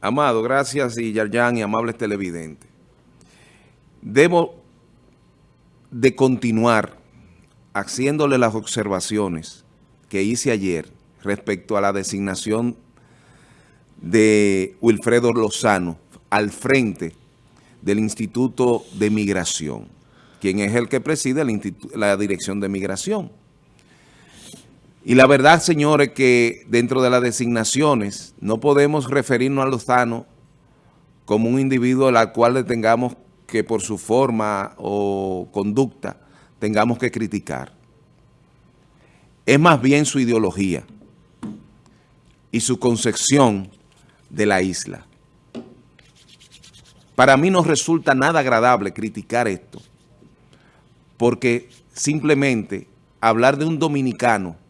Amado, gracias y Yarjan y amables televidentes. Debo de continuar haciéndole las observaciones que hice ayer respecto a la designación de Wilfredo Lozano al frente del Instituto de Migración, quien es el que preside la Dirección de Migración. Y la verdad, señores, que dentro de las designaciones no podemos referirnos a Lozano como un individuo al cual le tengamos que por su forma o conducta tengamos que criticar. Es más bien su ideología y su concepción de la isla. Para mí no resulta nada agradable criticar esto, porque simplemente hablar de un dominicano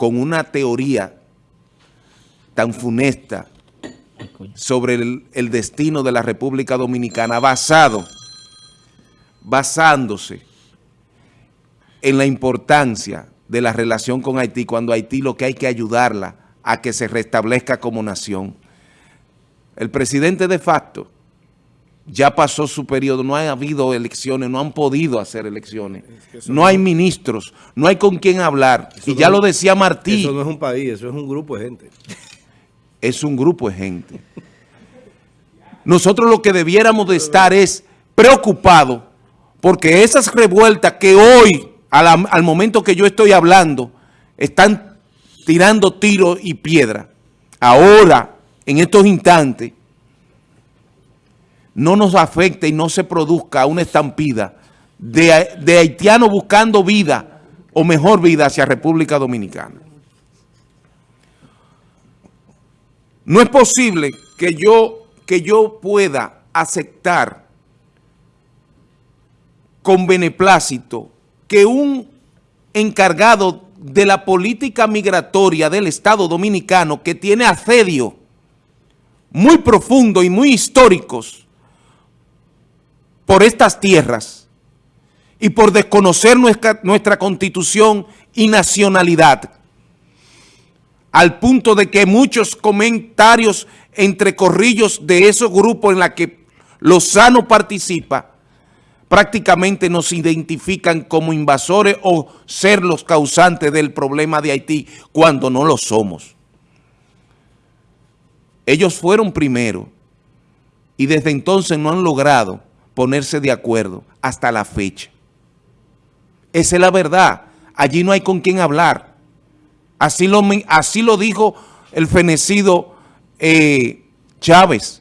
con una teoría tan funesta sobre el, destino de la República Dominicana basado, basándose en la importancia de la relación con Haití, cuando Haití lo que hay que ayudarla a que se restablezca como nación. El presidente de facto ya pasó su periodo, no ha habido elecciones, no han podido hacer elecciones, no hay ministros, no hay con quién hablar. Y ya lo decía Martí. Eso no es un país, eso es un grupo de gente. Es un grupo de gente. Nosotros lo que debiéramos de estar es preocupados porque esas revueltas que hoy, al, al momento que yo estoy hablando, están tirando tiros y piedra. Ahora, en estos instantes, no nos afecte y no se produzca una estampida de, de haitianos buscando vida o mejor vida hacia República Dominicana. No es posible que yo, que yo pueda aceptar con beneplácito que un encargado de la política migratoria del Estado Dominicano que tiene asedio muy profundo y muy históricos por estas tierras y por desconocer nuestra, constitución y nacionalidad, al punto de que muchos comentarios entre corrillos de esos grupos en la que Lozano participa, prácticamente nos identifican como invasores o ser los causantes del problema de Haití cuando no lo somos. Ellos fueron primero y desde entonces no han logrado ponerse de acuerdo hasta la fecha. Esa es la verdad. Allí no hay con quién hablar. Así lo, así lo dijo el fenecido eh, Chávez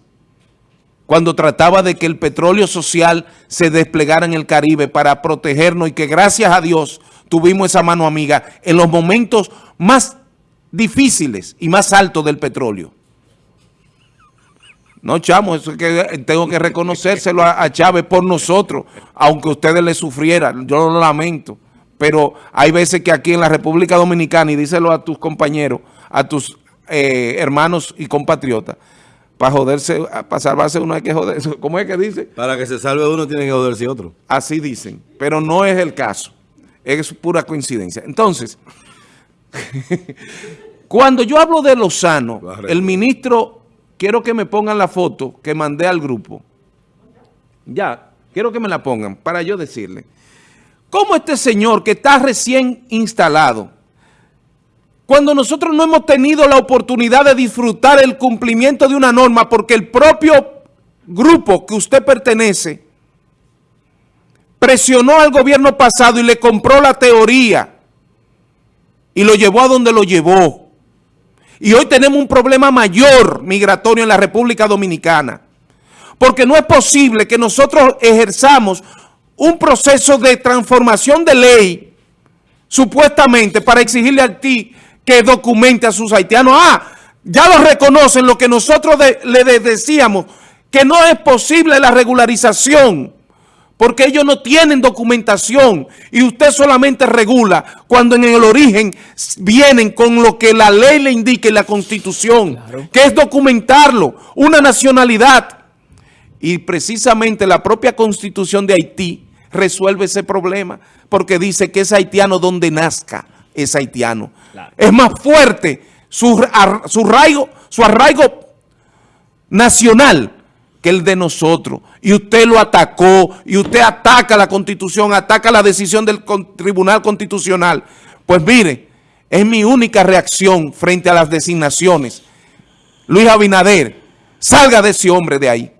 cuando trataba de que el petróleo social se desplegara en el Caribe para protegernos y que gracias a Dios tuvimos esa mano amiga en los momentos más difíciles y más altos del petróleo. No, chamo, eso es que tengo que reconocérselo a, Chávez por nosotros, aunque ustedes le sufrieran, yo lo lamento. Pero hay veces que aquí en la República Dominicana, y díselo a tus compañeros, a tus eh, hermanos y compatriotas, para joderse, para salvarse uno hay que joderse. ¿Cómo es que dice? Para que se salve uno tiene que joderse otro. Así dicen, pero no es el caso. Es pura coincidencia. Entonces, cuando yo hablo de Lozano, el ministro quiero que me pongan la foto que mandé al grupo. Ya, quiero que me la pongan para yo decirle. ¿Cómo este señor que está recién instalado, cuando nosotros no hemos tenido la oportunidad de disfrutar el cumplimiento de una norma porque el propio grupo que usted pertenece presionó al gobierno pasado y le compró la teoría y lo llevó a donde lo llevó? Y hoy tenemos un problema mayor migratorio en la República Dominicana. Porque no es posible que nosotros ejerzamos un proceso de transformación de ley, supuestamente, para exigirle a ti que documente a sus haitianos. Ah, ya lo reconocen lo que nosotros le decíamos, que no es posible la regularización porque ellos no tienen documentación y usted solamente regula cuando en el origen vienen con lo que la ley le indica en la Constitución, que es documentarlo, una nacionalidad. Y precisamente la propia Constitución de Haití resuelve ese problema porque dice que es haitiano donde nazca, es haitiano. Es más fuerte su, su arraigo, su arraigo nacional el de nosotros. Y usted lo atacó, y usted ataca la Constitución, ataca la decisión del Tribunal Constitucional. Pues mire, es mi única reacción frente a las designaciones. Luis Abinader, salga de ese hombre de ahí,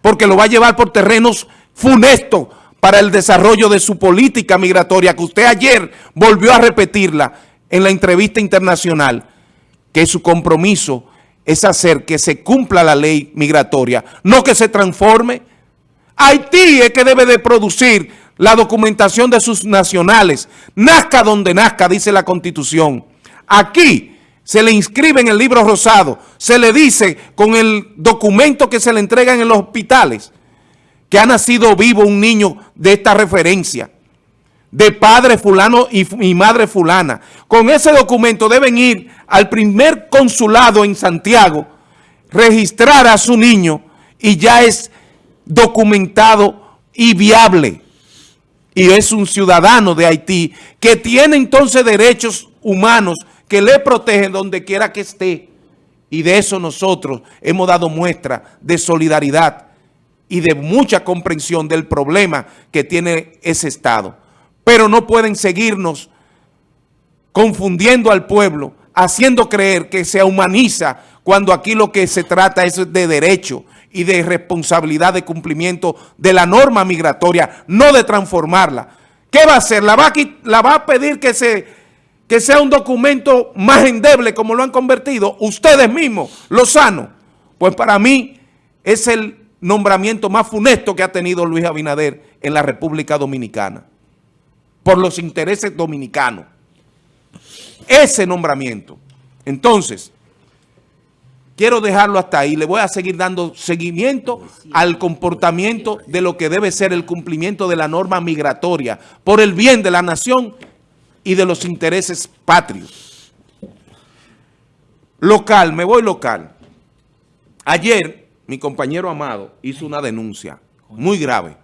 porque lo va a llevar por terrenos funestos para el desarrollo de su política migratoria, que usted ayer volvió a repetirla en la entrevista internacional, que su compromiso es hacer que se cumpla la ley migratoria, no que se transforme. Haití es que debe de producir la documentación de sus nacionales. Nazca donde nazca, dice la Constitución. Aquí se le inscribe en el libro rosado, se le dice con el documento que se le entrega en los hospitales, que ha nacido vivo un niño de esta referencia, de padre fulano y, madre fulana. Con ese documento deben ir al primer consulado en Santiago, registrar a su niño y ya es documentado y viable. Y es un ciudadano de Haití que tiene entonces derechos humanos que le protegen donde quiera que esté. Y de eso nosotros hemos dado muestra de solidaridad y de mucha comprensión del problema que tiene ese Estado. Pero no pueden seguirnos confundiendo al pueblo haciendo creer que se humaniza cuando aquí lo que se trata es de derecho y de responsabilidad de cumplimiento de la norma migratoria, no de transformarla. ¿Qué va a hacer? ¿La va a, pedir que, que sea un documento más endeble como lo han convertido? Ustedes mismos, Lozano. Pues para mí es el nombramiento más funesto que ha tenido Luis Abinader en la República Dominicana por los intereses dominicanos ese nombramiento. Entonces, quiero dejarlo hasta ahí. Le voy a seguir dando seguimiento al comportamiento de lo que debe ser el cumplimiento de la norma migratoria por el bien de la nación y de los intereses patrios. Local, me voy local. Ayer, mi compañero Amado hizo una denuncia muy grave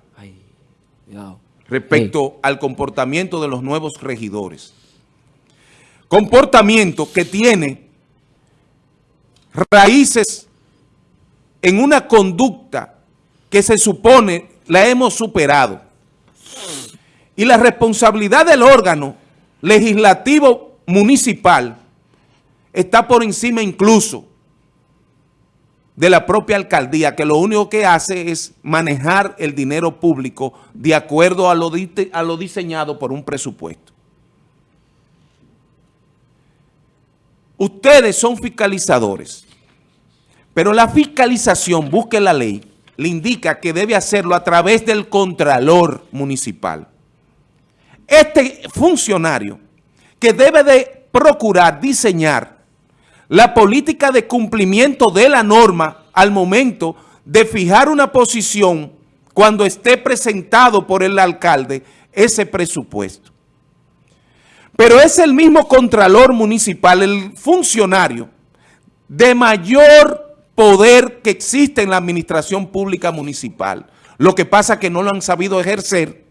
respecto al comportamiento de los nuevos regidores comportamiento que tiene raíces en una conducta que se supone la hemos superado. Y la responsabilidad del órgano legislativo municipal está por encima incluso de la propia alcaldía, que lo único que hace es manejar el dinero público de acuerdo a lo, a lo diseñado por un presupuesto. Ustedes son fiscalizadores, pero la fiscalización, busque la ley, le indica que debe hacerlo a través del contralor municipal. Este funcionario que debe de procurar diseñar la política de cumplimiento de la norma al momento de fijar una posición cuando esté presentado por el alcalde ese presupuesto. Pero es el mismo contralor municipal, el funcionario de mayor poder que existe en la administración pública municipal. Lo que pasa es que no lo han sabido ejercer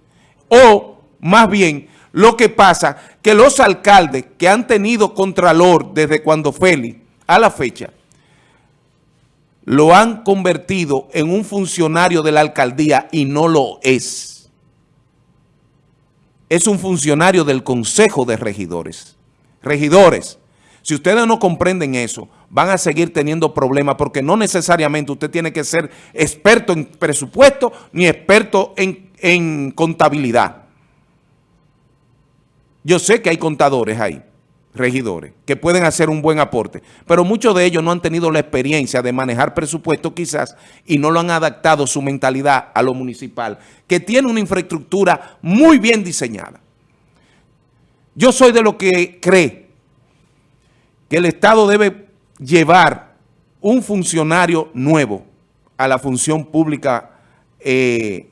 o más bien lo que pasa que los alcaldes que han tenido contralor desde cuando Félix a la fecha lo han convertido en un funcionario de la alcaldía y no lo es es un funcionario del Consejo de Regidores. Regidores, si ustedes no comprenden eso, van a seguir teniendo problemas porque no necesariamente usted tiene que ser experto en presupuesto ni experto en, en contabilidad. Yo sé que hay contadores ahí, regidores, que pueden hacer un buen aporte, pero muchos de ellos no han tenido la experiencia de manejar presupuesto quizás y no lo han adaptado su mentalidad a lo municipal, que tiene una infraestructura muy bien diseñada. Yo soy de lo que cree que el Estado debe llevar un funcionario nuevo a la función pública eh,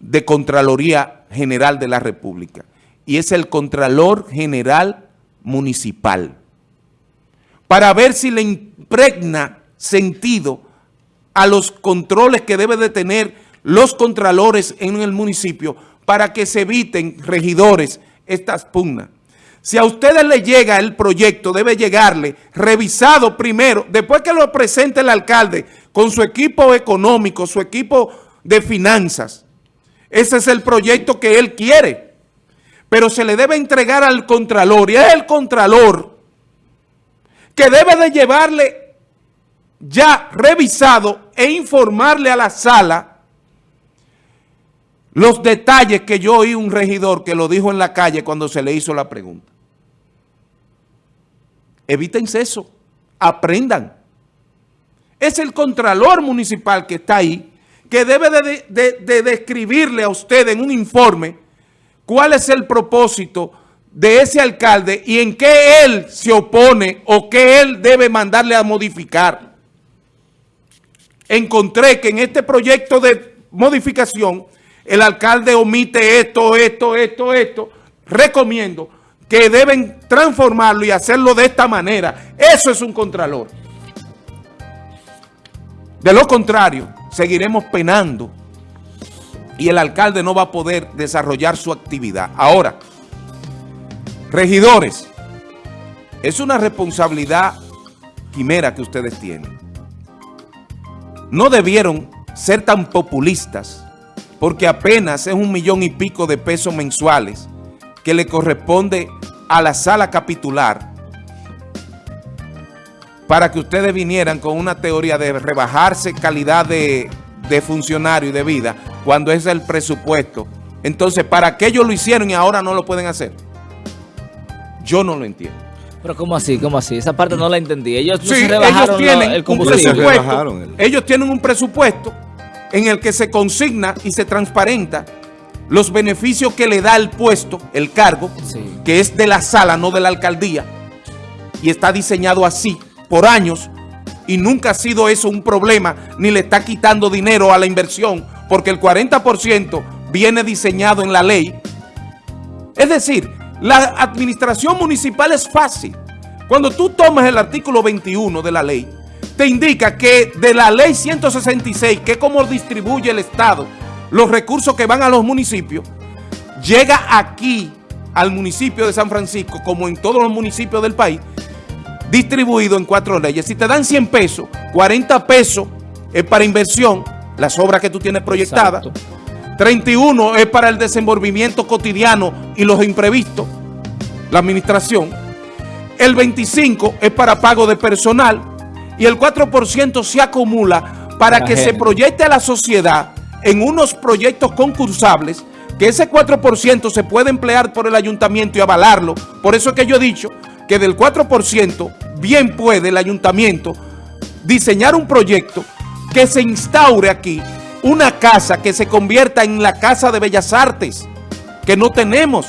de Contraloría General de la República y es el Contralor General Municipal, para ver si le impregna sentido a los controles que debe de tener los contralores en el municipio para que se eviten regidores estas pugnas. Si a ustedes les llega el proyecto, debe llegarle revisado primero, después que lo presente el alcalde con su equipo económico, su equipo de finanzas. Ese es el proyecto que él quiere. Pero se le debe entregar al contralor y es el contralor que debe de llevarle ya revisado e informarle a la sala los detalles que yo oí un regidor que lo dijo en la calle cuando se le hizo la pregunta. Evítense eso, aprendan. Es el contralor municipal que está ahí, que debe de, de, de describirle a usted en un informe cuál es el propósito de ese alcalde y en qué él se opone o qué él debe mandarle a modificar. Encontré que en este proyecto de modificación el alcalde omite esto, esto, esto, esto. Recomiendo que deben transformarlo y hacerlo de esta manera. Eso es un contralor. De lo contrario, seguiremos penando y el alcalde no va a poder desarrollar su actividad. Ahora, regidores, es una responsabilidad quimera que ustedes tienen. No debieron ser tan populistas porque apenas es un millón y pico de pesos mensuales que le corresponde a la sala capitular para que ustedes vinieran con una teoría de rebajarse calidad de, de funcionario y de vida cuando es el presupuesto. Entonces, ¿para qué ellos lo hicieron y ahora no lo pueden hacer? Yo no lo entiendo. Pero ¿cómo así? ¿Cómo así? Esa parte no la entendí. Ellos, no Sí, se ellos tienen el un combustible. presupuesto. presupuesto. rebajaron el- Ellos tienen un presupuesto en el que se consigna y se transparenta los beneficios que le da el puesto, el cargo, Sí. que es de la sala, no de la alcaldía, y está diseñado así por años, y nunca ha sido eso un problema, ni le está quitando dinero a la inversión, porque el 40% viene diseñado en la ley. Es decir, la administración municipal es fácil. Cuando tú tomas el artículo 21 de la ley, te indica que de la ley 166, que es como distribuye el Estado los recursos que van a los municipios, llega aquí al municipio de San Francisco, como en todos los municipios del país, distribuido en cuatro leyes. Si te dan 100 pesos, 40 pesos es para inversión, las obras que tú tienes proyectadas. Exacto. 31 es para el desenvolvimiento cotidiano y los imprevistos, la administración. El 25 es para pago de personal y el 4% se acumula para La que se proyecte a la sociedad en unos proyectos concursables que ese 4% se puede emplear por el ayuntamiento y avalarlo. Por eso es que yo he dicho que del 4% bien puede el ayuntamiento diseñar un proyecto que se instaure aquí una casa que se convierta en la Casa de Bellas Artes, que no tenemos.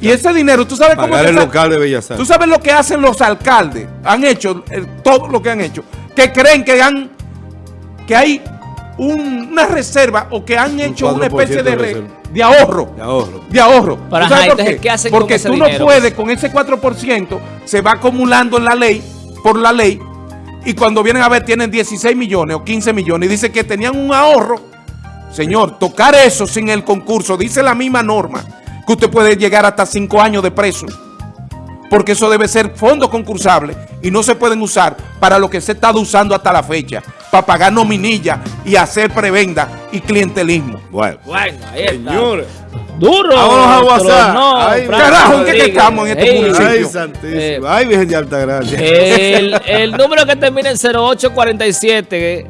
Y ese dinero, ¿tú sabes cómo el local de Bellas ¿Tú Artes. sabes lo que hacen los alcaldes? Han hecho eh, todo lo que han hecho. Que creen que han que hay un- una reserva o que han hecho una 4% especie de, de re- reserva. de ahorro. De ahorro. De ahorro. Pero, ¿Tú sabes ajá, por entonces, qué? ¿qué hacen con Porque ese tú dinero? no puedes, con ese 4%, se va acumulando en la ley, por la ley, y cuando vienen a ver tienen 16 millones o 15 millones y dice que tenían un ahorro. Señor, tocar eso sin el concurso, dice la misma norma, que usted puede llegar hasta 5 años de preso. Porque eso debe ser fondo concursable y no se pueden usar para lo que se ha estado usando hasta la fecha, para pagar nominilla y hacer prebenda y clientelismo. Bueno. Bueno, ahí está. Señores. Duro. Vámonos a WhatsApp. no, Ay, carajo, ¿en qué que estamos en este Ey, municipio? Ay, Eh, santísimo. Ay, Virgen de Altagracia. El, el número que termina en 0847